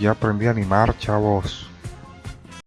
Ya aprendí a animar, chavos.